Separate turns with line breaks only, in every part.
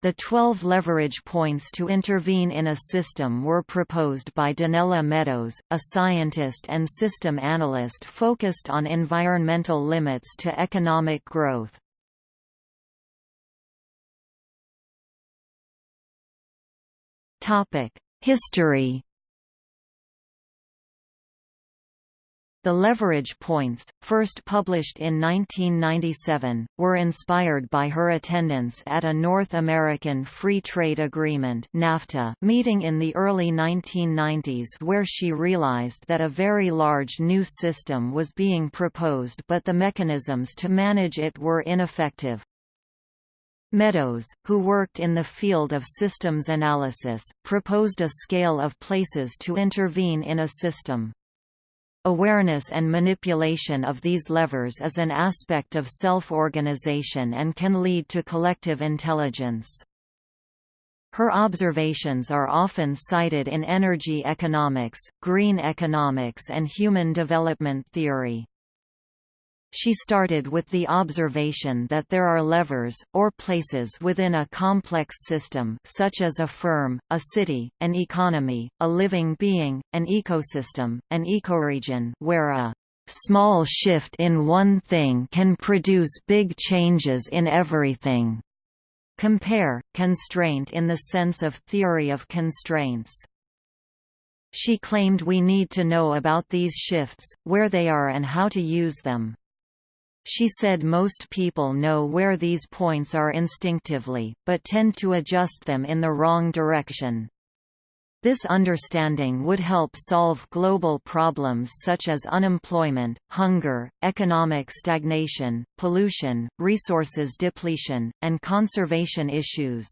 The 12 leverage points to intervene in a system were proposed by Donella Meadows, a scientist and system analyst focused on environmental limits to economic growth. History The leverage points, first published in 1997, were inspired by her attendance at a North American Free Trade Agreement NAFTA meeting in the early 1990s where she realized that a very large new system was being proposed but the mechanisms to manage it were ineffective. Meadows, who worked in the field of systems analysis, proposed a scale of places to intervene in a system. Awareness and manipulation of these levers is an aspect of self-organization and can lead to collective intelligence. Her observations are often cited in energy economics, green economics and human development theory. She started with the observation that there are levers, or places within a complex system such as a firm, a city, an economy, a living being, an ecosystem, an ecoregion where a small shift in one thing can produce big changes in everything. Compare, constraint in the sense of theory of constraints. She claimed we need to know about these shifts, where they are and how to use them. She said most people know where these points are instinctively, but tend to adjust them in the wrong direction. This understanding would help solve global problems such as unemployment, hunger, economic stagnation, pollution, resources depletion, and conservation issues.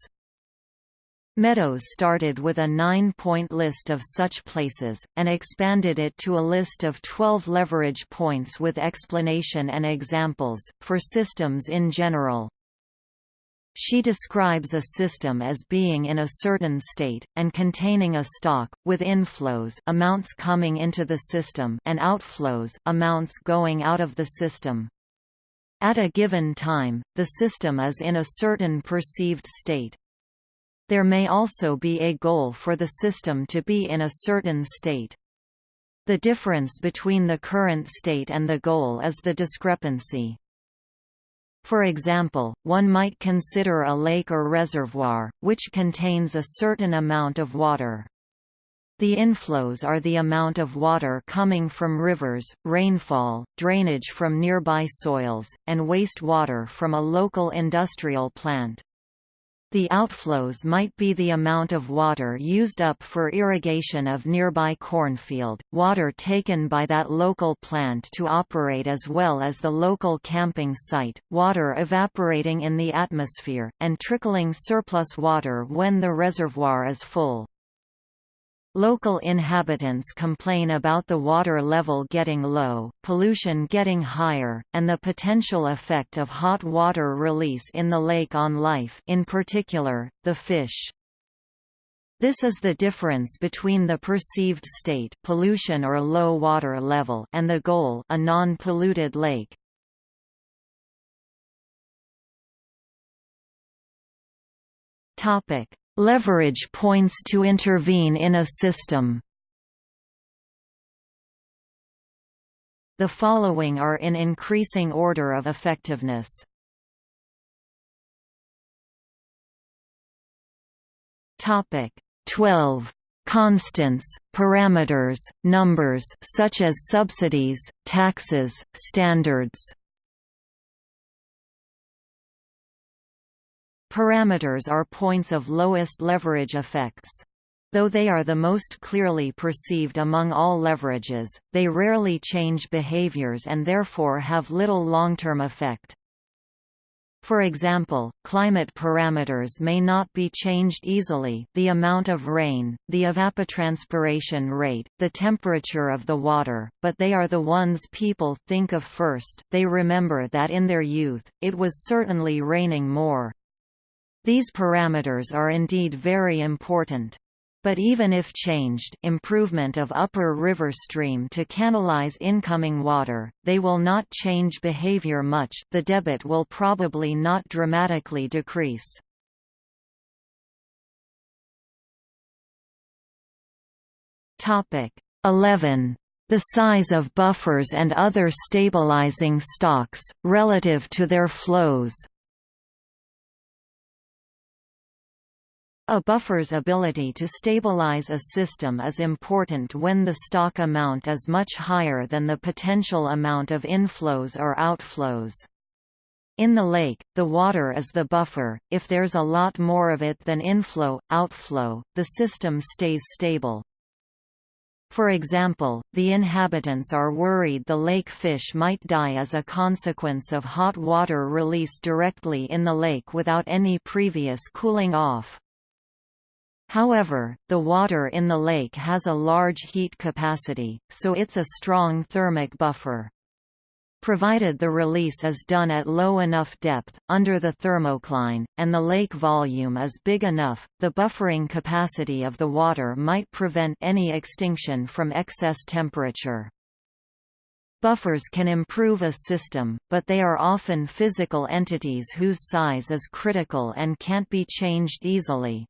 Meadows started with a nine-point list of such places, and expanded it to a list of 12 leverage points with explanation and examples, for systems in general. She describes a system as being in a certain state, and containing a stock, with inflows amounts coming into the system and outflows amounts going out of the system. At a given time, the system is in a certain perceived state. There may also be a goal for the system to be in a certain state. The difference between the current state and the goal is the discrepancy. For example, one might consider a lake or reservoir, which contains a certain amount of water. The inflows are the amount of water coming from rivers, rainfall, drainage from nearby soils, and waste water from a local industrial plant. The outflows might be the amount of water used up for irrigation of nearby cornfield, water taken by that local plant to operate as well as the local camping site, water evaporating in the atmosphere, and trickling surplus water when the reservoir is full. Local inhabitants complain about the water level getting low, pollution getting higher, and the potential effect of hot water release in the lake on life in particular, the fish. This is the difference between the perceived state pollution or low water level and the goal a non-polluted lake. Topic: Leverage points to intervene in a system. The following are in increasing order of effectiveness. Topic 12 constants, parameters, numbers such as subsidies, taxes, standards Parameters are points of lowest leverage effects. Though they are the most clearly perceived among all leverages, they rarely change behaviors and therefore have little long-term effect. For example, climate parameters may not be changed easily the amount of rain, the evapotranspiration rate, the temperature of the water, but they are the ones people think of first they remember that in their youth, it was certainly raining more. These parameters are indeed very important. But even if changed improvement of upper river stream to canalize incoming water, they will not change behavior much the debit will probably not dramatically decrease. Topic 11. The size of buffers and other stabilizing stocks, relative to their flows A buffer's ability to stabilize a system is important when the stock amount is much higher than the potential amount of inflows or outflows. In the lake, the water is the buffer, if there's a lot more of it than inflow, outflow, the system stays stable. For example, the inhabitants are worried the lake fish might die as a consequence of hot water released directly in the lake without any previous cooling off. However, the water in the lake has a large heat capacity, so it's a strong thermic buffer. Provided the release is done at low enough depth, under the thermocline, and the lake volume is big enough, the buffering capacity of the water might prevent any extinction from excess temperature. Buffers can improve a system, but they are often physical entities whose size is critical and can't be changed easily.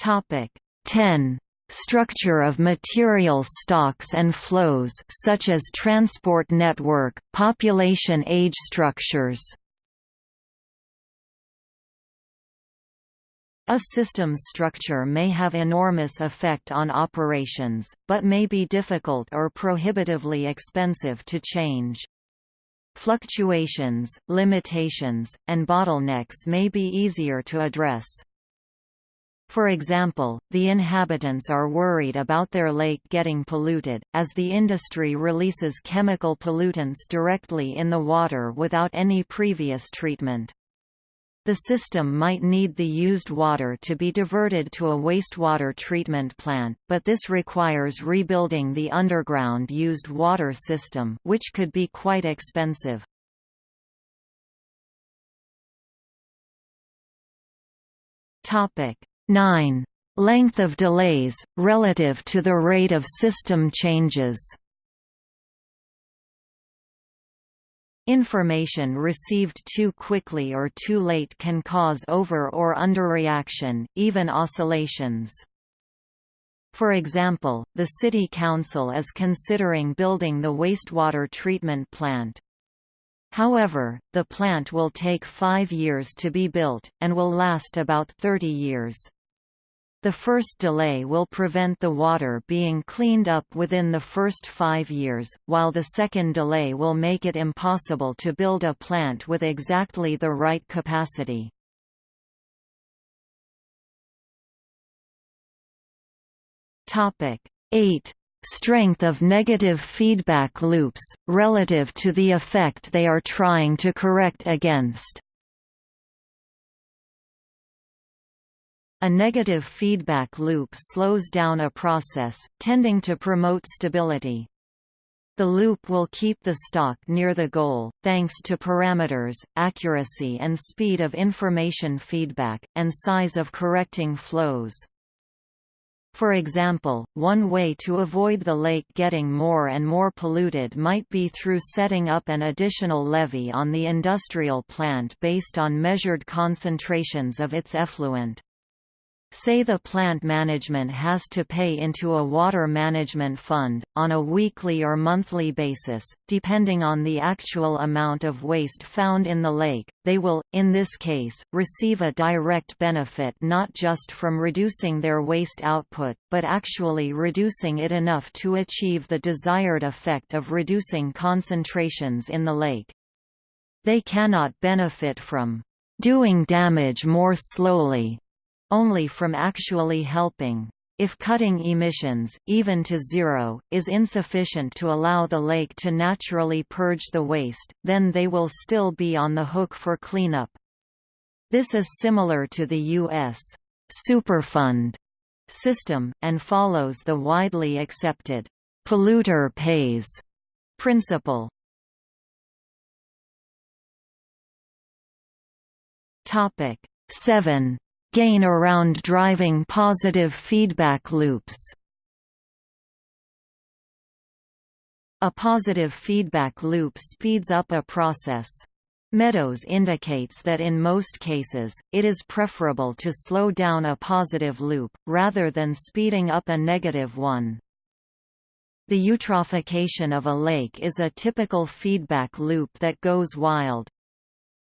Topic 10. Structure of material stocks and flows such as transport network, population age structures. A system's structure may have enormous effect on operations, but may be difficult or prohibitively expensive to change. Fluctuations, limitations, and bottlenecks may be easier to address. For example, the inhabitants are worried about their lake getting polluted, as the industry releases chemical pollutants directly in the water without any previous treatment. The system might need the used water to be diverted to a wastewater treatment plant, but this requires rebuilding the underground used water system which could be quite expensive. Topic 9. Length of delays, relative to the rate of system changes Information received too quickly or too late can cause over- or underreaction, even oscillations. For example, the City Council is considering building the wastewater treatment plant. However, the plant will take five years to be built, and will last about 30 years. The first delay will prevent the water being cleaned up within the first five years, while the second delay will make it impossible to build a plant with exactly the right capacity. Topic 8. Strength of negative feedback loops, relative to the effect they are trying to correct against. A negative feedback loop slows down a process, tending to promote stability. The loop will keep the stock near the goal, thanks to parameters, accuracy and speed of information feedback, and size of correcting flows. For example, one way to avoid the lake getting more and more polluted might be through setting up an additional levy on the industrial plant based on measured concentrations of its effluent. Say the plant management has to pay into a water management fund, on a weekly or monthly basis, depending on the actual amount of waste found in the lake, they will, in this case, receive a direct benefit not just from reducing their waste output, but actually reducing it enough to achieve the desired effect of reducing concentrations in the lake. They cannot benefit from doing damage more slowly only from actually helping. If cutting emissions, even to zero, is insufficient to allow the lake to naturally purge the waste, then they will still be on the hook for cleanup. This is similar to the U.S. Superfund system, and follows the widely accepted polluter pays principle. Topic 7 gain around driving positive feedback loops. A positive feedback loop speeds up a process. Meadows indicates that in most cases, it is preferable to slow down a positive loop, rather than speeding up a negative one. The eutrophication of a lake is a typical feedback loop that goes wild.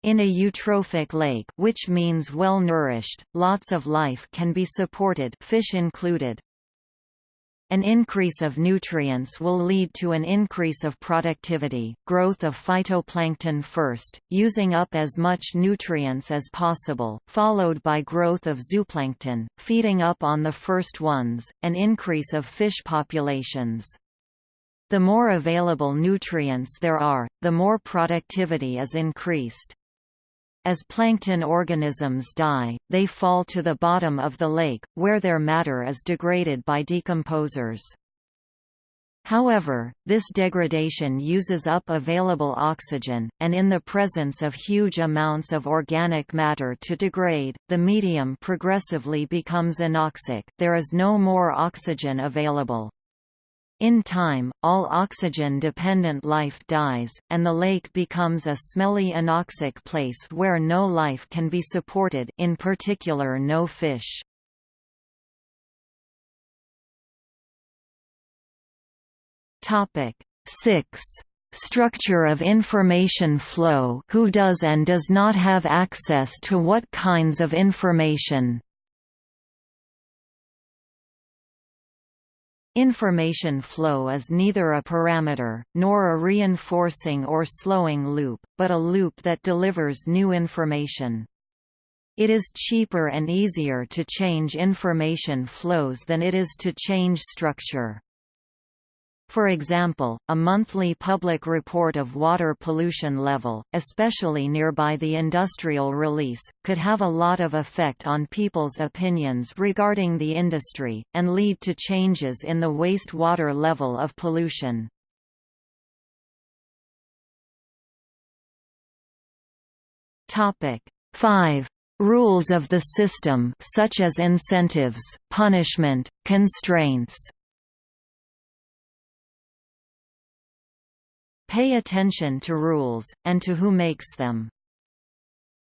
In a eutrophic lake which means well-nourished, lots of life can be supported fish included. An increase of nutrients will lead to an increase of productivity, growth of phytoplankton first, using up as much nutrients as possible, followed by growth of zooplankton, feeding up on the first ones, an increase of fish populations. The more available nutrients there are, the more productivity is increased. As plankton organisms die, they fall to the bottom of the lake, where their matter is degraded by decomposers. However, this degradation uses up available oxygen, and in the presence of huge amounts of organic matter to degrade, the medium progressively becomes anoxic there is no more oxygen available. In time, all oxygen-dependent life dies, and the lake becomes a smelly anoxic place where no life can be supported in particular no fish. Topic 6. Structure of information flow who does and does not have access to what kinds of information Information flow is neither a parameter, nor a reinforcing or slowing loop, but a loop that delivers new information. It is cheaper and easier to change information flows than it is to change structure. For example, a monthly public report of water pollution level, especially nearby the industrial release, could have a lot of effect on people's opinions regarding the industry, and lead to changes in the wastewater level of pollution. Topic 5 rules of the system such as incentives, punishment, constraints, Pay attention to rules, and to who makes them.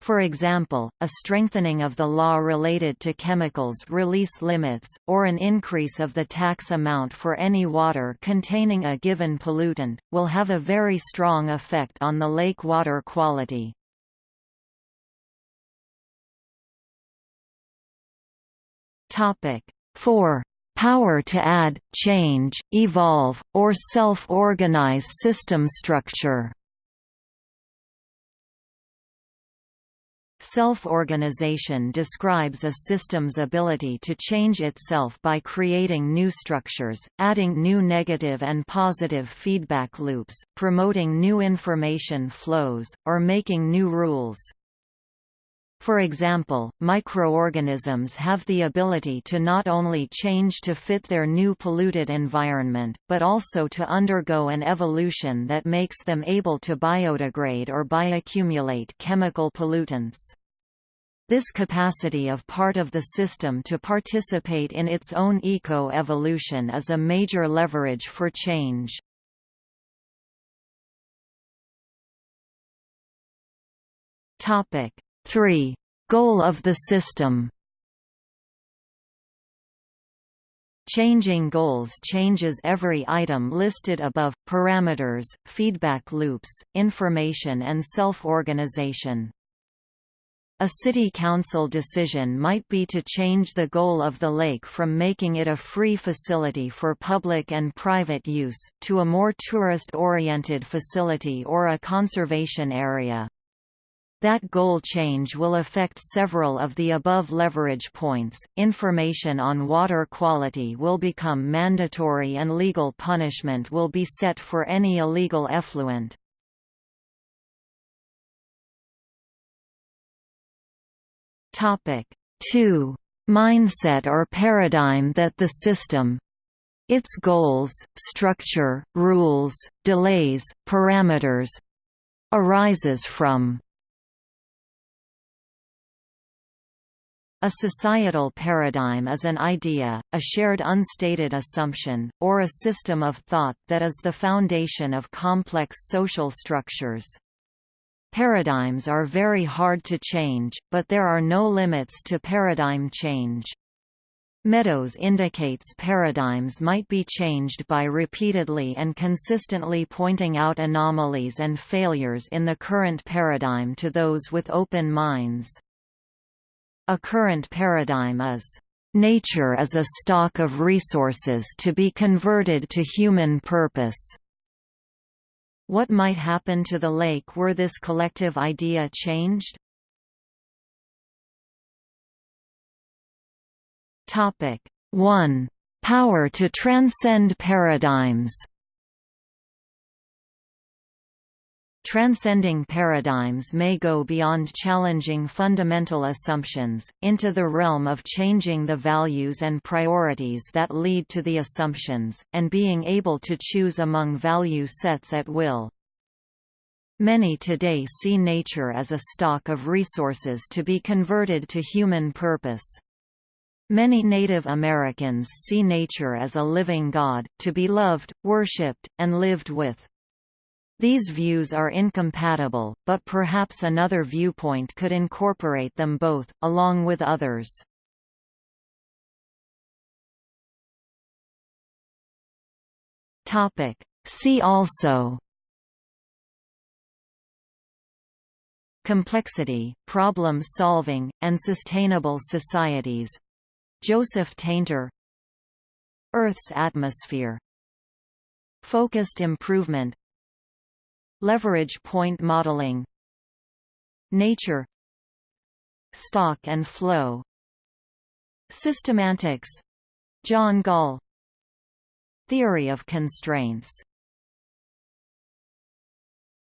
For example, a strengthening of the law related to chemicals release limits, or an increase of the tax amount for any water containing a given pollutant, will have a very strong effect on the lake water quality. Topic 4 power to add, change, evolve, or self-organize system structure. Self-organization describes a system's ability to change itself by creating new structures, adding new negative and positive feedback loops, promoting new information flows, or making new rules. For example, microorganisms have the ability to not only change to fit their new polluted environment, but also to undergo an evolution that makes them able to biodegrade or bioaccumulate chemical pollutants. This capacity of part of the system to participate in its own eco-evolution is a major leverage for change. Topic 3. Goal of the system Changing goals changes every item listed above, parameters, feedback loops, information and self-organization. A city council decision might be to change the goal of the lake from making it a free facility for public and private use, to a more tourist-oriented facility or a conservation area. That goal change will affect several of the above leverage points. Information on water quality will become mandatory and legal punishment will be set for any illegal effluent. Topic 2. Mindset or paradigm that the system its goals, structure, rules, delays, parameters arises from A societal paradigm is an idea, a shared unstated assumption, or a system of thought that is the foundation of complex social structures. Paradigms are very hard to change, but there are no limits to paradigm change. Meadows indicates paradigms might be changed by repeatedly and consistently pointing out anomalies and failures in the current paradigm to those with open minds. A current paradigm is, "...nature is a stock of resources to be converted to human purpose." What might happen to the lake were this collective idea changed? Topic 1. Power to transcend paradigms Transcending paradigms may go beyond challenging fundamental assumptions, into the realm of changing the values and priorities that lead to the assumptions, and being able to choose among value sets at will. Many today see nature as a stock of resources to be converted to human purpose. Many Native Americans see nature as a living God, to be loved, worshipped, and lived with. These views are incompatible, but perhaps another viewpoint could incorporate them both, along with others. See also Complexity, problem solving, and sustainable societies. Joseph Tainter. Earth's atmosphere. Focused improvement Leverage point modeling Nature Stock and flow Systemantics John Gall Theory of constraints